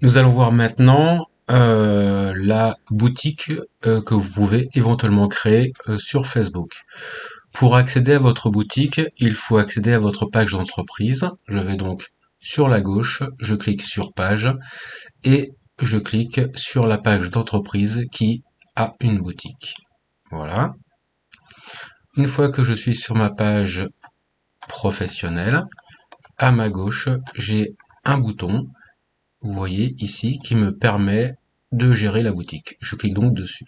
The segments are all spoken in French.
Nous allons voir maintenant euh, la boutique euh, que vous pouvez éventuellement créer euh, sur Facebook. Pour accéder à votre boutique, il faut accéder à votre page d'entreprise. Je vais donc sur la gauche, je clique sur page et je clique sur la page d'entreprise qui a une boutique. Voilà. Une fois que je suis sur ma page professionnelle, à ma gauche, j'ai un bouton vous voyez ici, qui me permet de gérer la boutique. Je clique donc dessus.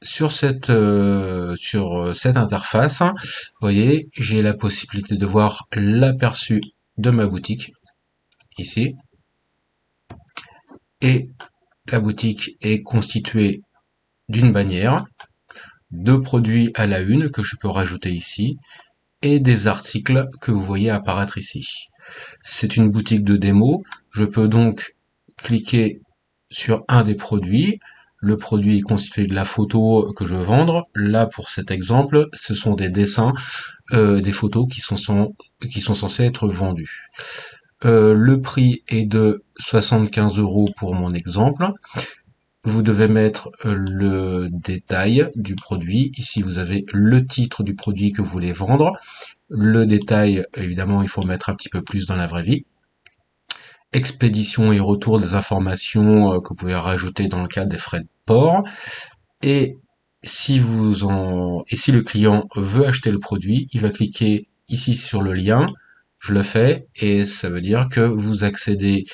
Sur cette, euh, sur cette interface, vous voyez, j'ai la possibilité de voir l'aperçu de ma boutique, ici. Et la boutique est constituée d'une bannière, de produits à la une que je peux rajouter ici, et des articles que vous voyez apparaître ici. C'est une boutique de démo. Je peux donc cliquer sur un des produits. Le produit est constitué de la photo que je veux vendre. Là, pour cet exemple, ce sont des dessins, euh, des photos qui sont, censés être vendus. Euh, le prix est de 75 euros pour mon exemple. Vous devez mettre euh, le détail du produit. Ici, vous avez le titre du produit que vous voulez vendre. Le détail, évidemment, il faut mettre un petit peu plus dans la vraie vie. Expédition et retour des informations euh, que vous pouvez rajouter dans le cadre des frais de port. Et si vous en et si le client veut acheter le produit, il va cliquer ici sur le lien. Je le fais et ça veut dire que vous accédez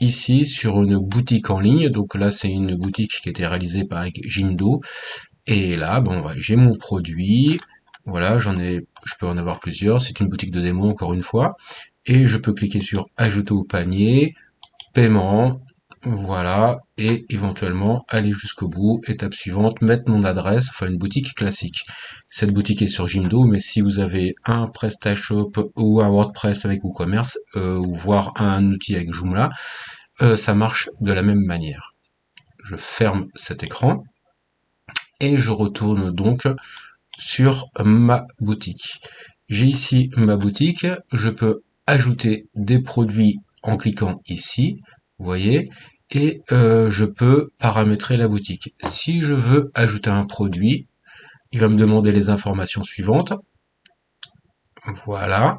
ici sur une boutique en ligne. Donc là, c'est une boutique qui a été réalisée par Jindo. Et là, bon, j'ai mon produit. Voilà, j'en ai, je peux en avoir plusieurs. C'est une boutique de démo encore une fois. Et je peux cliquer sur ajouter au panier, paiement, voilà, et éventuellement aller jusqu'au bout. Étape suivante, mettre mon adresse, enfin une boutique classique. Cette boutique est sur Jimdo, mais si vous avez un PrestaShop ou un WordPress avec WooCommerce, euh, ou voire un outil avec Joomla, euh, ça marche de la même manière. Je ferme cet écran et je retourne donc sur ma boutique. J'ai ici ma boutique, je peux ajouter des produits en cliquant ici, vous voyez, et euh, je peux paramétrer la boutique. Si je veux ajouter un produit, il va me demander les informations suivantes. Voilà.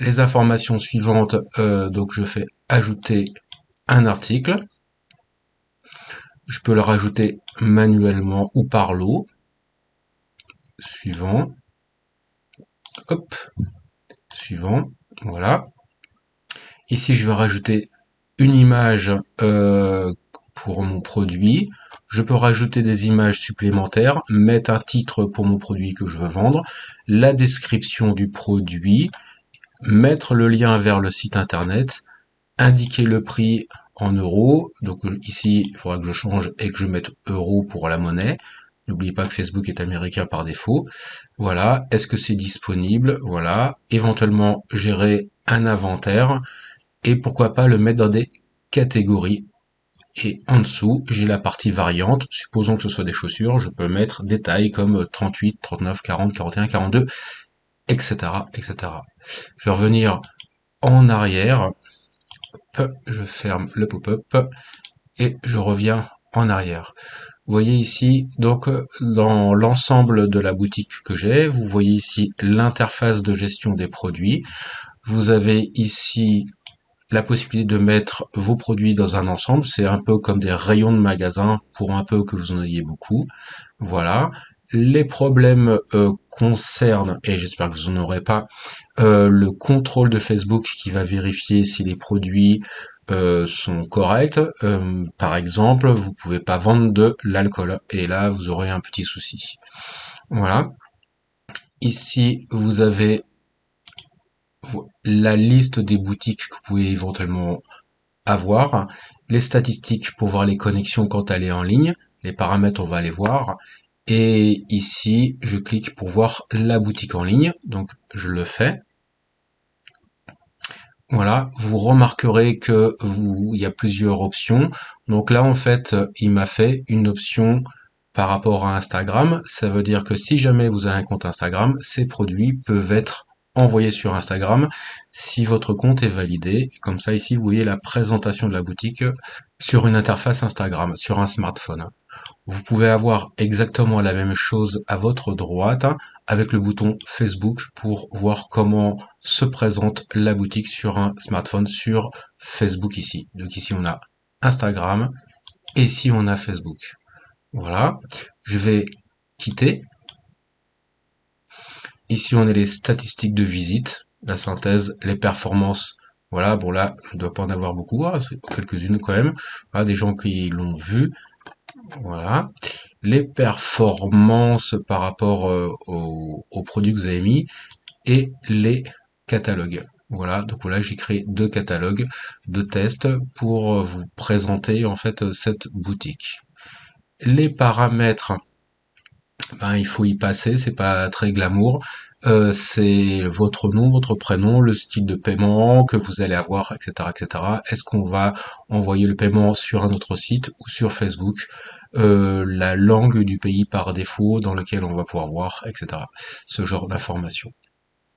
Les informations suivantes, euh, donc je fais ajouter un article. Je peux le rajouter manuellement ou par lot suivant, hop, suivant, voilà. Ici, je vais rajouter une image euh, pour mon produit. Je peux rajouter des images supplémentaires, mettre un titre pour mon produit que je veux vendre, la description du produit, mettre le lien vers le site internet, indiquer le prix en euros. Donc ici, il faudra que je change et que je mette euros pour la monnaie. N'oubliez pas que Facebook est américain par défaut. Voilà. Est-ce que c'est disponible? Voilà. Éventuellement, gérer un inventaire. Et pourquoi pas le mettre dans des catégories. Et en dessous, j'ai la partie variante. Supposons que ce soit des chaussures. Je peux mettre des tailles comme 38, 39, 40, 41, 42, etc., etc. Je vais revenir en arrière. je ferme le pop-up et je reviens en arrière. Vous voyez ici, donc dans l'ensemble de la boutique que j'ai, vous voyez ici l'interface de gestion des produits. Vous avez ici la possibilité de mettre vos produits dans un ensemble. C'est un peu comme des rayons de magasin pour un peu que vous en ayez beaucoup. Voilà. Les problèmes euh, concernent, et j'espère que vous n'en aurez pas, euh, le contrôle de Facebook qui va vérifier si les produits euh, sont corrects. Euh, par exemple, vous pouvez pas vendre de l'alcool et là vous aurez un petit souci. Voilà. Ici, vous avez la liste des boutiques que vous pouvez éventuellement avoir, les statistiques pour voir les connexions quand elle est en ligne, les paramètres on va les voir, et ici je clique pour voir la boutique en ligne, donc je le fais. Voilà, vous remarquerez que vous, il y a plusieurs options. Donc là, en fait, il m'a fait une option par rapport à Instagram. Ça veut dire que si jamais vous avez un compte Instagram, ces produits peuvent être envoyer sur Instagram si votre compte est validé. Comme ça, ici, vous voyez la présentation de la boutique sur une interface Instagram, sur un smartphone. Vous pouvez avoir exactement la même chose à votre droite avec le bouton Facebook pour voir comment se présente la boutique sur un smartphone sur Facebook ici. Donc ici, on a Instagram et ici, on a Facebook. Voilà. Je vais quitter Ici, on a les statistiques de visite, la synthèse, les performances. Voilà, bon là, je ne dois pas en avoir beaucoup, hein, quelques-unes quand même. Des gens qui l'ont vu. Voilà. Les performances par rapport euh, aux, produits que vous avez mis et les catalogues. Voilà, donc voilà, j'ai créé deux catalogues de tests pour vous présenter en fait cette boutique. Les paramètres ben, il faut y passer, c'est pas très glamour. Euh, c'est votre nom, votre prénom, le style de paiement que vous allez avoir, etc., etc. Est-ce qu'on va envoyer le paiement sur un autre site ou sur Facebook euh, La langue du pays par défaut dans lequel on va pouvoir voir, etc. Ce genre d'informations.